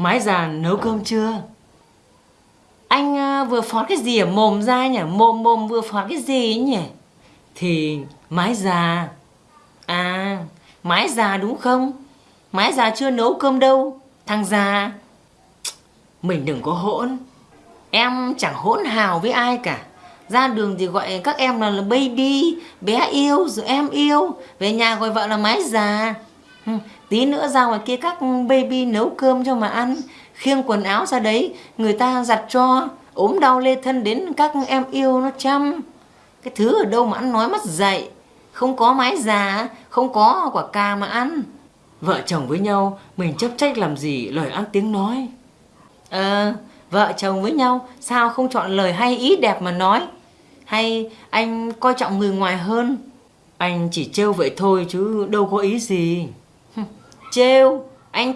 Mái già nấu cơm chưa? Anh à, vừa phó cái gì ở mồm ra nhỉ? Mồm mồm vừa phó cái gì nhỉ? Thì mái già. À, mái già đúng không? Mái già chưa nấu cơm đâu. Thằng già. Mình đừng có hỗn. Em chẳng hỗn hào với ai cả. Ra đường thì gọi các em là, là baby, bé yêu, rồi em yêu. Về nhà gọi vợ là mái già. Tí nữa ra ngoài kia các baby nấu cơm cho mà ăn. Khiêng quần áo ra đấy, người ta giặt cho. ốm đau lê thân đến các em yêu nó chăm. Cái thứ ở đâu mà ăn nói mất dạy. Không có mái già, không có quả cà mà ăn. Vợ chồng với nhau, mình chấp trách làm gì lời ăn tiếng nói. Ờ, vợ chồng với nhau, sao không chọn lời hay ý đẹp mà nói? Hay anh coi trọng người ngoài hơn? Anh chỉ trêu vậy thôi chứ đâu có ý gì. Trêu, anh